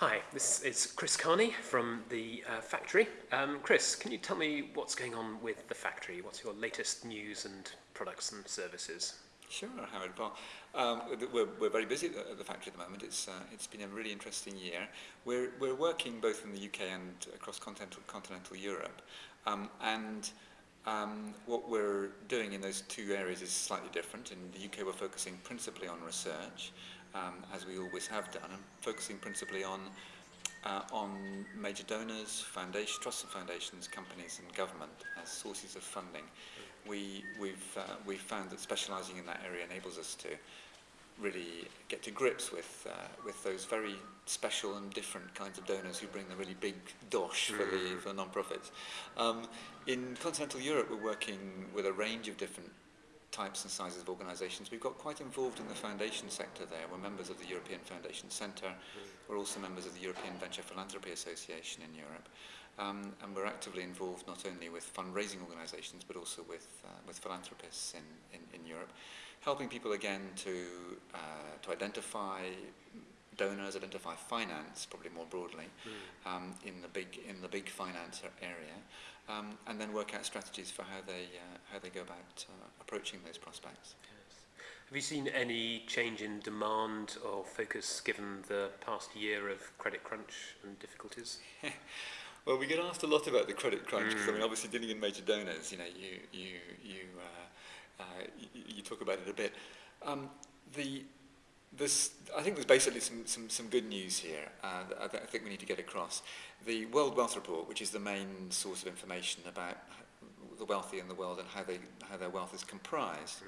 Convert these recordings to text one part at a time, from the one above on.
Hi, this is Chris Carney from the uh, factory. Um, Chris, can you tell me what's going on with the factory? What's your latest news and products and services? Sure, Howard. Well, um, we're, we're very busy at the factory at the moment. It's, uh, it's been a really interesting year. We're, we're working both in the UK and across continental, continental Europe. Um, and Um, what we're doing in those two areas is slightly different. In the UK, we're focusing principally on research, um, as we always have done, and focusing principally on uh, on major donors, foundation, trusts and foundations, companies and government as sources of funding. We, we've, uh, we've found that specialising in that area enables us to really get to grips with, uh, with those very special and different kinds of donors who bring the really big dosh for the, mm. for non-profits. Um, in continental Europe, we're working with a range of different types and sizes of organisations. We've got quite involved in the foundation sector there. We're members of the European Foundation Centre. We're also members of the European Venture Philanthropy Association in Europe. Um, and we're actively involved not only with fundraising organisations but also with, uh, with philanthropists in, in, in Europe, helping people again to, uh, to identify donors, identify finance, probably more broadly, mm. um, in the big in the big finance area, um, and then work out strategies for how they uh, how they go about uh, approaching those prospects. Yes. Have you seen any change in demand or focus given the past year of credit crunch and difficulties? well, we get asked a lot about the credit crunch because mm. I mean, obviously dealing in major donors, you know, you you you uh, uh, you, you talk about it a bit. Um, the I think there's basically some, some, some good news here uh, that I think we need to get across. The World Wealth Report, which is the main source of information about the wealthy in the world and how, they, how their wealth is comprised,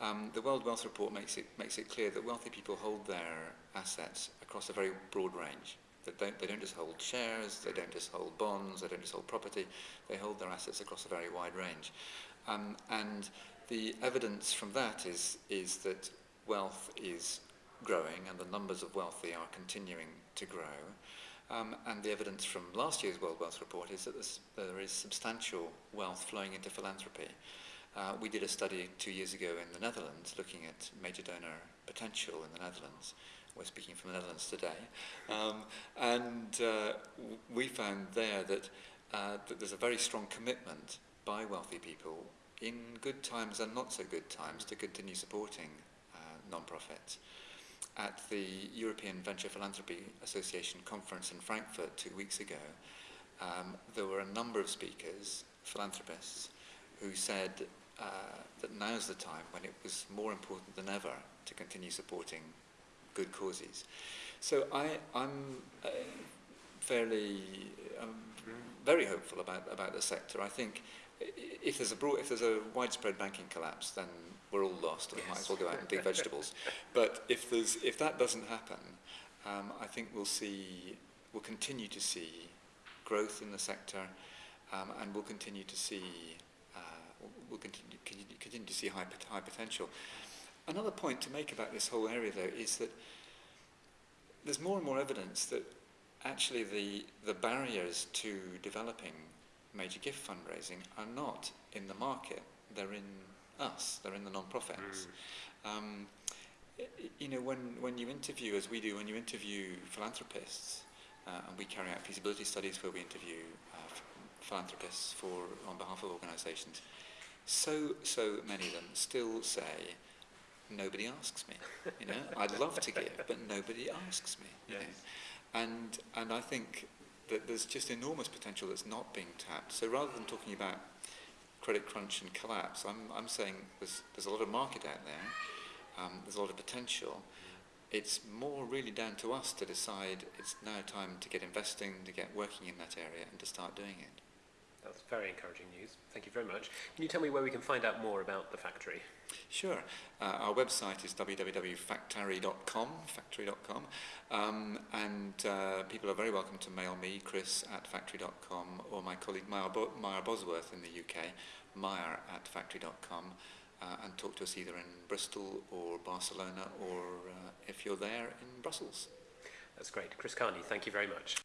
um, the World Wealth Report makes it, makes it clear that wealthy people hold their assets across a very broad range. They don't, they don't just hold shares, they don't just hold bonds, they don't just hold property, they hold their assets across a very wide range. Um, and the evidence from that is, is that wealth is growing and the numbers of wealthy are continuing to grow. Um, and the evidence from last year's World Wealth Report is that there is substantial wealth flowing into philanthropy. Uh, we did a study two years ago in the Netherlands looking at major donor potential in the Netherlands. We're speaking from the Netherlands today. Um, and uh, we found there that, uh, that there's a very strong commitment by wealthy people in good times and not so good times to continue supporting uh, non-profits at the European Venture Philanthropy Association conference in Frankfurt two weeks ago, um, there were a number of speakers, philanthropists, who said uh, that now's the time when it was more important than ever to continue supporting good causes. So I, I'm uh, fairly, um, very hopeful about, about the sector. I think if there's a broad, if there's a widespread banking collapse, then we're all lost and yes. might as well go out and dig vegetables. But if there's if that doesn't happen, um, I think we'll see we'll continue to see growth in the sector, um, and we'll continue to see uh, we'll continue, continue, continue to see high high potential. Another point to make about this whole area, though, is that there's more and more evidence that actually the the barriers to developing major gift fundraising are not in the market, they're in us, they're in the non-profits. Mm. Um, you know, when, when you interview, as we do, when you interview philanthropists, uh, and we carry out feasibility studies where we interview uh, philanthropists for, on behalf of organisations, so, so many of them still say, nobody asks me. You know, I'd love to give, but nobody asks me. Yes. know? And, and I think that there's just enormous potential that's not being tapped. So rather than talking about credit crunch and collapse, I'm, I'm saying there's, there's a lot of market out there, um, there's a lot of potential. It's more really down to us to decide it's now time to get investing, to get working in that area and to start doing it. Very encouraging news. Thank you very much. Can you tell me where we can find out more about the Factary? Sure. Uh, our website is www.factary.com, factary.com, um, and uh, people are very welcome to mail me, Chris, at factary.com, or my colleague Maya, Bo Maya Bosworth in the UK, Maya at factary.com, uh, and talk to us either in Bristol or Barcelona, or uh, if you're there, in Brussels. That's great. Chris Carnie, thank you very much.